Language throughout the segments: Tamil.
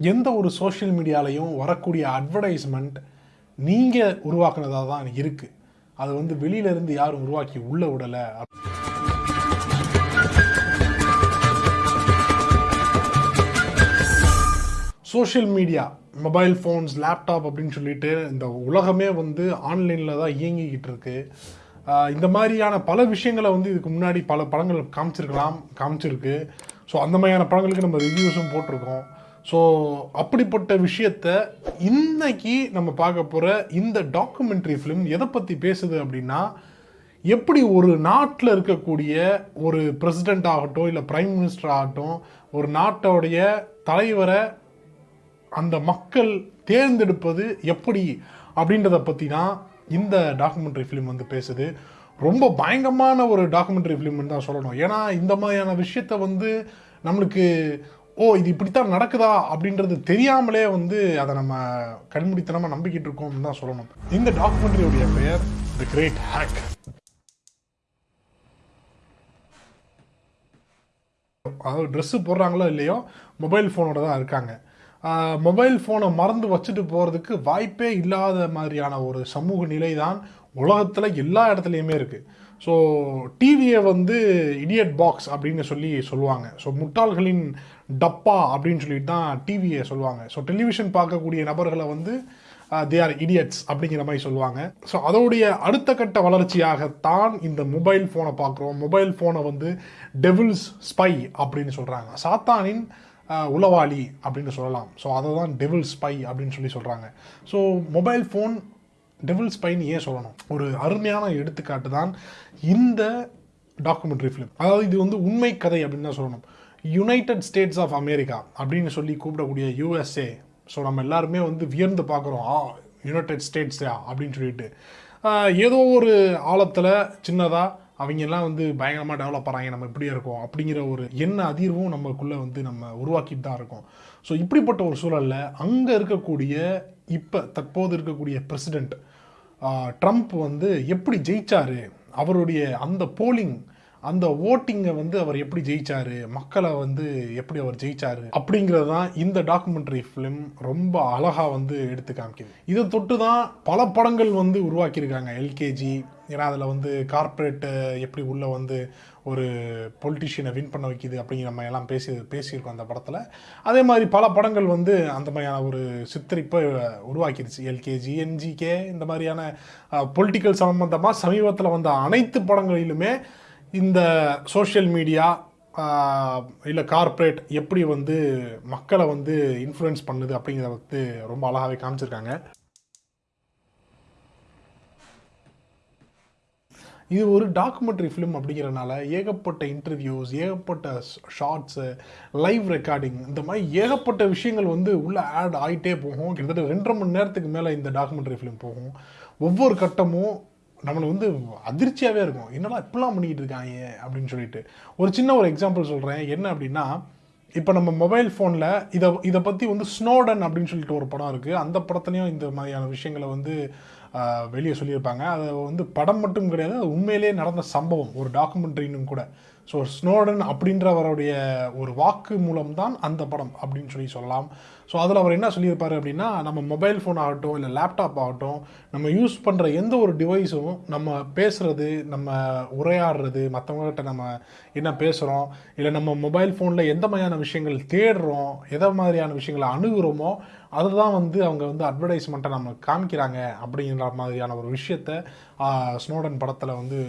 எந்த ஒரு சோஷியல் மீடியாலையும் வரக்கூடிய அட்வர்டைஸ்மெண்ட் நீங்கள் உருவாக்குனதாக தான் இருக்குது அது வந்து வெளியிலேருந்து யாரும் உருவாக்கி உள்ள விடலை. Social media mobile phones laptop அப்படின்னு சொல்லிட்டு இந்த உலகமே வந்து ஆன்லைனில் தான் இயங்கிக்கிட்டு இருக்கு. இந்த மாதிரியான பல விஷயங்களை வந்து இதுக்கு முன்னாடி பல படங்கள் காமிச்சிருக்கலாம் காமிச்சிருக்கு. ஸோ அந்த மாதிரியான படங்களுக்கு நம்ம ரிவ்யூஸும் போட்டிருக்கோம். ஸோ அப்படிப்பட்ட விஷயத்த இன்னைக்கு நம்ம பார்க்க போகிற இந்த டாக்குமெண்ட்ரி ஃபிலிம் எதை பற்றி பேசுது அப்படின்னா எப்படி ஒரு நாட்டில் இருக்கக்கூடிய ஒரு பிரசிடெண்ட் ஆகட்டும் இல்லை பிரைம் மினிஸ்டர் ஆகட்டும் ஒரு நாட்டோடைய தலைவரை அந்த மக்கள் தேர்ந்தெடுப்பது எப்படி அப்படின்றத பற்றி தான் இந்த டாக்குமெண்ட்ரி ஃபிலிம் வந்து பேசுது. ரொம்ப பயங்கரமான ஒரு டாக்குமெண்ட்ரி ஃபிலிம்னு தான் சொல்லணும். ஏன்னா இந்த மாதிரியான விஷயத்த வந்து நம்மளுக்கு ஓ இது இப்படித்தான் நடக்குதா அப்படின்றது தெரியாமலே வந்து அதை நம்ம கண்முடித்தனமாக நம்பிக்கிட்டு இருக்கோம்னு தான் சொல்லணும். இந்த டாக்குமெண்ட்ரியோடைய பெயர் தி கிரேட் ஹேக் அதாவது ட்ரெஸ்ஸு போடுறாங்களோ இல்லையோ மொபைல் ஃபோனோட தான் இருக்காங்க. மொபைல் ஃபோனை மறந்து வச்சுட்டு போகிறதுக்கு வாய்ப்பே இல்லாத மாதிரியான ஒரு சமூக நிலை தான் உலகத்தில் எல்லா இடத்துலையுமே இருக்குது ஸோ டிவியை வந்து இடியட் பாக்ஸ் அப்படின்னு சொல்லி சொல்லுவாங்க. ஸோ முட்டாள்களின் டப்பா அப்படின்னு சொல்லிட்டு தான் டிவியை சொல்லுவாங்க. ஸோ டெலிவிஷன் பார்க்கக்கூடிய நபர்களை வந்து தே ஆர் இடியட்ஸ் அப்படிங்கிற மாதிரி சொல்லுவாங்க. ஸோ அதோடைய அடுத்த கட்ட வளர்ச்சியாகத்தான் இந்த மொபைல் ஃபோனை பார்க்குறோம். மொபைல் ஃபோனை வந்து டெவில்ஸ் ஸ்பை அப்படின்னு சொல்கிறாங்க சாத்தானின் uh, உளவாளி அப்படின்னு சொல்லலாம். ஸோ அதை தான் டெவில் ஸ்பை அப்படின்னு சொல்லி சொல்கிறாங்க ஸோ மொபைல் ஃபோன் டெவில் ஸ்பைன் ஏன் சொல்லணும்? ஒரு அருமையான எடுத்துக்காட்டு தான் இந்த டாக்குமெண்ட்ரி ஃபிலிம் அதாவது இது வந்து உண்மை கதை அப்படின்னு தான் சொல்லணும். யுனைடெட் ஸ்டேட்ஸ் ஆஃப் அமெரிக்கா அப்படின்னு சொல்லி கூப்பிடக்கூடிய யூஎஸ்ஏ ஸோ நம்ம எல்லாருமே வந்து வியர்ந்து பார்க்குறோம். ஆ யுனைடெட் ஸ்டேட்ஸா அப்படின்னு சொல்லிட்டு. ஏதோ ஒரு ஆழத்தில் சின்னதாக அவங்கெல்லாம் வந்து பயங்கரமாக டெவலப் ஆகிறாங்க நம்ம இப்படியே இருக்கோம்? அப்படிங்கிற ஒரு எண்ண அதிர்வும் நம்மக்குள்ளே வந்து நம்ம உருவாக்கிட்டு தான் இருக்கோம். ஸோ இப்படிப்பட்ட ஒரு சூழலில் அங்கே இருக்கக்கூடிய இப்போ தற்போது இருக்கக்கூடிய பிரசிடெண்ட் ட்ரம்ப் வந்து எப்படி ஜெயிச்சாரு? அவருடைய அந்த போலிங் அந்த ஓட்டிங்கை வந்து அவர் எப்படி ஜெயிச்சாரு மக்களை வந்து எப்படி அவர் ஜெயிச்சாரு அப்படிங்கிறது தான் இந்த டாக்குமெண்ட்ரி ஃபிலிம் ரொம்ப அழகாக வந்து எடுத்து காமிக்குது. இதை தொட்டு தான் பல படங்கள் வந்து உருவாக்கியிருக்காங்க. எல்கேஜி ஏன்னா அதில் வந்து கார்ப்பரேட்டு எப்படி உள்ளே வந்து ஒரு பொலிட்டிஷியனை வின் பண்ண வைக்கிது அப்படிங்கிற நம்ம எல்லாம் பேசி பேசியிருக்கோம் அந்த படத்தில். அதே மாதிரி பல படங்கள் வந்து அந்த மாதிரியான ஒரு சித்தரிப்பை உருவாக்கிடுச்சு எல்கேஜி என்ஜிகே இந்த மாதிரியான பொலிட்டிக்கல் சம்மந்தமாக சமீபத்தில் வந்த அனைத்து படங்களிலுமே இந்த சோஷியல் மீடியா இல்லை கார்ப்பரேட் எப்படி வந்து மக்களை வந்து இன்ஃப்ளூயன்ஸ் பண்ணுது அப்படிங்கிறத வந்து ரொம்ப அழகாகவே காமிச்சிருக்காங்க. இது ஒரு டாக்குமெண்ட்ரி ஃபிலிம் அப்படிங்கிறனால ஏகப்பட்ட இன்டர்வியூஸ் ஏகப்பட்ட ஷார்ட்ஸு லைவ் ரெக்கார்டிங் இந்த மாதிரி ஏகப்பட்ட விஷயங்கள் வந்து உள்ளே ஆட் ஆகிட்டே போகும். கிட்டத்தட்ட ரெண்டரை மணி நேரத்துக்கு மேலே இந்த டாக்குமெண்ட்ரி ஃபிலிம் போகும். ஒவ்வொரு கட்டமும் நம்மளை வந்து அதிர்ச்சியாகவே இருக்கும். என்னடா இப்படிலாம் பண்ணிக்கிட்டு இருக்காங்க அப்படின்னு சொல்லிட்டு. ஒரு சின்ன ஒரு எக்ஸாம்பிள் சொல்கிறேன் என்ன அப்படின்னா இப்போ நம்ம மொபைல் ஃபோனில் இதை இதை பற்றி வந்து ஸ்னோடன் அப்படின்னு சொல்லிட்டு ஒரு படம் இருக்குது அந்த படத்துலையும் இந்த மாதிரியான விஷயங்களை வந்து வெளியே சொல்லியிருப்பாங்க. அது வந்து படம் மட்டும் கிடையாது அது உண்மையிலே நடந்த சம்பவம். ஒரு டாக்குமெண்ட்ரின்னு கூட. ஸோ ஸ்னோடன் அப்படின்றவருடைய ஒரு வாக்கு மூலம்தான் அந்த படம் அப்படின்னு சொல்லி சொல்லலாம். ஸோ அதில் அவர் என்ன சொல்லியிருப்பார் அப்படின்னா நம்ம மொபைல் ஃபோன் ஆகட்டும் இல்லை லேப்டாப் ஆகட்டும் நம்ம யூஸ் பண்ணுற எந்த ஒரு டிவைஸும் நம்ம பேசுகிறது நம்ம உரையாடுறது மற்றவங்ககிட்ட நம்ம என்ன பேசுகிறோம் இல்லை நம்ம மொபைல் ஃபோனில் எந்த மாதிரியான விஷயங்கள் தேடுறோம் எதை மாதிரியான விஷயங்களை அணுகுறோமோ அதுதான் வந்து அவங்க வந்து அட்வர்டைஸ்மெண்ட்டை நம்ம காமிக்கிறாங்க அப்படிங்கிற மாதிரியான ஒரு விஷயத்த ஸ்னோடன் படத்தில் வந்து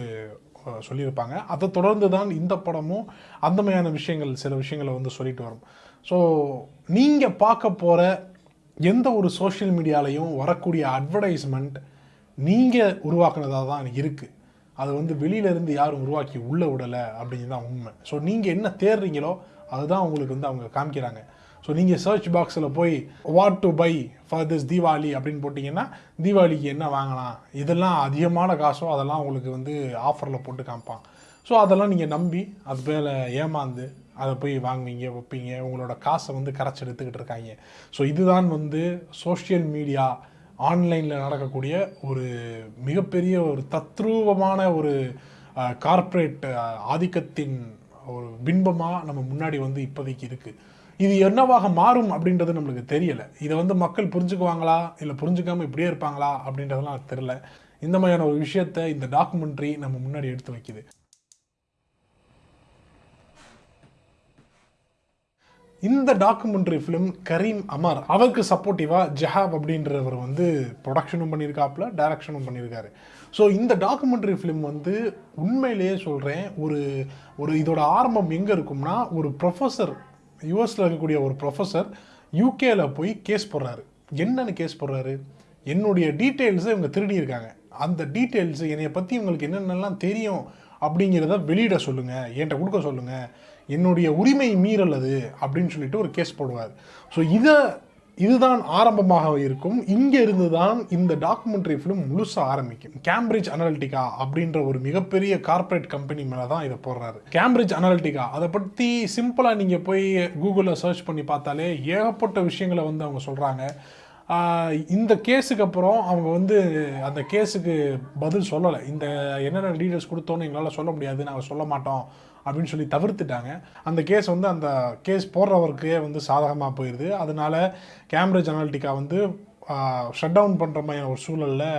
சொல்லியிருப்பாங்க. அதை தொடர்ந்து தான் இந்த படமும் அந்தமையான விஷயங்கள் சில விஷயங்களை வந்து சொல்லிட்டு வரும். ஸோ நீங்கள் பார்க்க போகிற எந்த ஒரு சோஷியல் மீடியாலையும் வரக்கூடிய அட்வர்டைஸ்மெண்ட் நீங்கள் உருவாக்குனதாக தான் இருக்குது அது வந்து வெளியில இருந்து யாரும் உருவாக்கி உள்ளே விடலை அப்படிங்கிறது தான் உண்மை. ஸோ நீங்கள் என்ன தேடுறீங்களோ அதுதான் உங்களுக்கு வந்து அவங்க காமிக்கிறாங்க. ஸோ நீங்கள் சர்ச் பாக்ஸில் போய் what to buy for this Deepavali அப்படின்னு போட்டிங்கன்னா தீபாவளிக்கு என்ன வாங்கலாம் இதெல்லாம் அதிகமான காசோ அதெல்லாம் உங்களுக்கு வந்து ஆஃபரில் போட்டு காமிப்பான் ஸோ அதெல்லாம் நீங்கள் நம்பி அது மேலே ஏமாந்து அதை போய் வாங்குவீங்க வைப்பீங்க உங்களோட காசை வந்து கரைச்சி எடுத்துக்கிட்டு இருக்காங்க. ஸோ இதுதான் வந்து சோஷியல் மீடியா ஆன்லைனில் நடக்கக்கூடிய ஒரு மிகப்பெரிய ஒரு தத்ரூபமான ஒரு கார்ப்பரேட் ஆதிக்கத்தின் ஒரு பின்பமாக நம்ம முன்னாடி வந்து இப்போதைக்கு இருக்குது இது என்னவாக மாறும் அப்படின்றது நம்மளுக்கு தெரியல. இதை வந்து மக்கள் புரிஞ்சுக்குவாங்களா? இல்லை புரிஞ்சுக்காம இப்படியே இருப்பாங்களா? அப்படின்றதெல்லாம் தெரியல. இந்த மாதிரியான ஒரு விஷயத்தை இந்த டாக்குமெண்ட்ரி நம்ம முன்னாடி எடுத்து வைக்குது. இந்த டாக்குமெண்ட்ரி ஃபிலிம் கரீம் அமர் அவருக்கு சப்போர்ட்டிவாக ஜஹாப் அப்படின்றவர் வந்து ப்ரொடக்ஷனும் பண்ணியிருக்காப்புல டைரக்ஷனும் பண்ணியிருக்காரு. ஸோ இந்த டாக்குமெண்ட்ரி ஃபிலிம் வந்து உண்மையிலேயே சொல்கிறேன் ஒரு ஒரு இதோட ஆரம்பம் எங்கே இருக்கும்னா ஒரு ப்ரொஃபஸர் யூஎஸில் இருக்கக்கூடிய ஒரு ப்ரொஃபஸர் யூகேவில் போய் கேஸ் போடுறாரு. என்னென்னு கேஸ் போடுறாரு? என்னுடைய டீட்டெயில்ஸை இவங்க திருடியிருக்காங்க. அந்த டீட்டெயில்ஸ் என்னைய பற்றி உங்களுக்கு என்னென்னலாம் தெரியும் அப்படிங்கிறத வெளியிட சொல்லுங்கள் என்கிட்ட கொடுக்க சொல்லுங்கள் என்னுடைய உரிமை மீறல் அது அப்படின்னு சொல்லிட்டு ஒரு கேஸ் போடுவார். ஸோ இதை இதுதான் ஆரம்பமாக இருக்கும். இங்கே இருந்து தான் இந்த டாக்குமெண்ட்ரி ஃபிலிம் முழுசாக ஆரம்பிக்கும். கேம்பிரிட்ஜ் அனலிட்டிகா அப்படின்ற ஒரு மிகப்பெரிய கார்ப்பரேட் கம்பெனி மேலே தான் இதை போடுறாரு. கேம்பிரிட்ஜ் அனலிட்டிகா அதை பற்றி சிம்பிளாக நீங்கள் போய் கூகுளில் சர்ச் பண்ணி பார்த்தாலே ஏகப்பட்ட விஷயங்களை வந்து அவங்க சொல்கிறாங்க இந்த கேஸுக்கு அப்புறம் அவங்க வந்து அந்த கேஸுக்கு பதில் சொல்லலை. இந்த என்னென்ன டீட்டெயில்ஸ் கொடுத்தோன்னு எங்களால் சொல்ல முடியாது நாங்கள் சொல்ல மாட்டோம். அப்படின்னு சொல்லி தவிர்த்துட்டாங்க. அந்த கேஸ் வந்து அந்த கேஸ் போடுறவருக்கே வந்து சாதகமாக போயிடுது அதனால கேம்பிரிட்ஜ் அனாலிட்டிக்கா வந்து ஷட் டவுன் பண்ணுற மாதிரியான ஒரு சூழலில்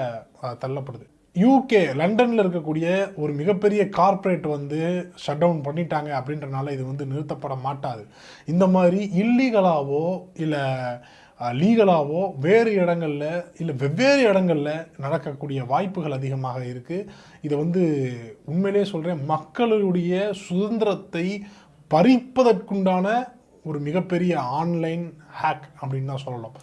தள்ளப்படுது. யூகே லண்டனில் இருக்கக்கூடிய ஒரு மிகப்பெரிய கார்ப்பரேட் வந்து ஷட் டவுன் பண்ணிட்டாங்க அப்படின்றனால இது வந்து நிறுத்தப்பட மாட்டாது. இந்த மாதிரி இல்லீகலாவோ இல்லை லீகலாகவோ வேறு இடங்களில் இல்லை வெவ்வேறு இடங்களில் நடக்கக்கூடிய வாய்ப்புகள் அதிகமாக இருக்குது இதை வந்து உண்மையிலே சொல்கிறேன் மக்களுடைய சுதந்திரத்தை பறிப்பதற்குண்டான ஒரு மிகப்பெரிய ஆன்லைன் ஹேக் அப்படின்னு தான் சொல்லலாம்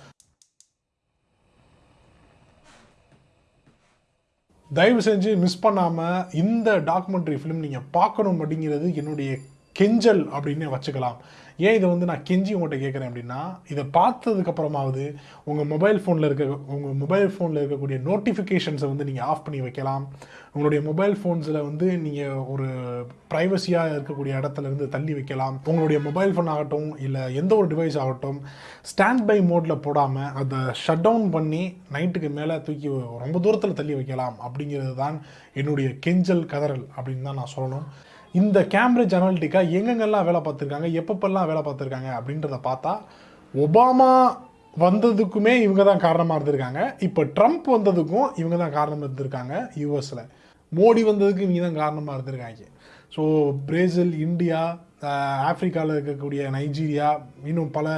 தயவு செஞ்சு மிஸ் பண்ணாமல் இந்த டாக்குமெண்ட்ரி ஃபிலிம் நீங்கள் பார்க்கணும் அப்படிங்கிறது என்னுடைய கெஞ்சல் அப்படின்னு வச்சுக்கலாம். ஏன் இதை வந்து நான் கெஞ்சி உங்கள்கிட்ட கேட்குறேன் அப்படின்னா இதை பார்த்ததுக்கு அப்புறமாவது உங்கள் மொபைல் ஃபோனில் இருக்க உங்கள் மொபைல் ஃபோனில் இருக்கக்கூடிய நோட்டிஃபிகேஷன்ஸை வந்து நீங்கள் ஆஃப் பண்ணி வைக்கலாம். உங்களுடைய மொபைல் ஃபோன்ஸில் வந்து நீங்கள் ஒரு ப்ரைவசியாக இருக்கக்கூடிய இடத்துல இருந்து தள்ளி வைக்கலாம். உங்களுடைய மொபைல் ஃபோன் ஆகட்டும் இல்லை எந்த ஒரு டிவைஸ் ஆகட்டும் ஸ்டாண்ட் பை மோடில் போடாமல் அதை ஷட் டவுன் பண்ணி நைட்டுக்கு மேலே தூக்கி ரொம்ப தூரத்தில் தள்ளி வைக்கலாம். அப்படிங்கிறது தான் என்னுடைய கெஞ்சல் கதறல் அப்படின்னு தான் நான் சொல்லணும். இந்த கேம்பிரிட்ஜ் அனாலிட்டிக்கா எங்கெங்கெல்லாம் வேலை பார்த்துருக்காங்க எப்பப்பெல்லாம் வேலை பார்த்துருக்காங்க அப்படின்றத பார்த்தா ஒபாமா வந்ததுக்குமே இவங்க தான் காரணமாக இருந்திருக்காங்க. இப்போ ட்ரம்ப் வந்ததுக்கும் இவங்க தான் காரணமாக இருந்திருக்காங்க யூஎஸில் மோடி வந்ததுக்கு இவங்க தான் காரணமாக இருந்திருக்காங்க. ஸோ பிரேசில் இந்தியா ஆஃப்ரிக்காவில் இருக்கக்கூடிய நைஜீரியா இன்னும் பல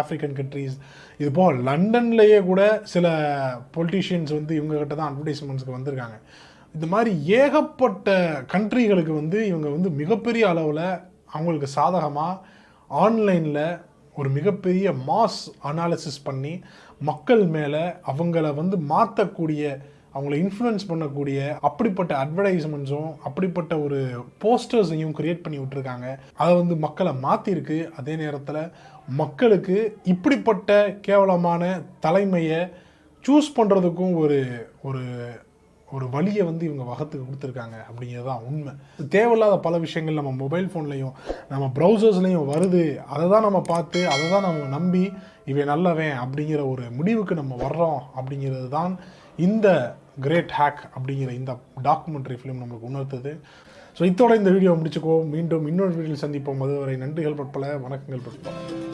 ஆஃப்ரிக்கன் கண்ட்ரீஸ் இது லண்டன்லேயே கூட சில பொலிட்டீஷியன்ஸ் வந்து இவங்ககிட்ட தான் அட்வர்டைஸ்மெண்ட்ஸ்க்கு வந்திருக்காங்க. இந்த மாதிரி ஏகப்பட்ட கண்ட்ரிகளுக்கு வந்து இவங்க வந்து மிகப்பெரிய அளவில் அவங்களுக்கு சாதகமாக ஆன்லைனில் ஒரு மிகப்பெரிய மாஸ் அனாலிசிஸ் பண்ணி மக்கள் மேலே அவங்கள வந்து மாற்றக்கூடிய அவங்கள இன்ஃப்ளூயன்ஸ் பண்ணக்கூடிய அப்படிப்பட்ட அட்வர்டைஸ்மெண்ட்ஸும் அப்படிப்பட்ட ஒரு போஸ்டர்ஸையும் க்ரியேட் பண்ணி விட்டுருக்காங்க. அதை வந்து மக்களை மாற்றிருக்கு அதே நேரத்தில் மக்களுக்கு இப்படிப்பட்ட கேவலமான தலைமையை சூஸ் பண்ணுறதுக்கும் ஒரு ஒரு ஒரு வழியை வந்து இவங்க வகத்துக்கு கொடுத்துருக்காங்க அப்படிங்கிறது தான் உண்மை. தேவையில்லாத பல விஷயங்கள் நம்ம மொபைல் ஃபோன்லேயும் நம்ம ப்ரௌசர்ஸ்லேயும் வருது. அதை தான் நம்ம பார்த்து அதை தான் நம்ம நம்பி இவன் நல்லவன் அப்படிங்கிற ஒரு முடிவுக்கு நம்ம வர்றோம் அப்படிங்கிறது தான் இந்த கிரேட் ஹேக் அப்படிங்கிற இந்த டாக்குமெண்ட்ரி ஃபிலிம் நமக்கு உணர்த்துது. ஸோ இத்தோட இந்த வீடியோ முடிச்சுக்கோ மீண்டும் இன்னொரு வீடியோவில் சந்திப்போம். அதுவரை நன்றிகள் பற்பல வணக்கங்கள் பற்பல.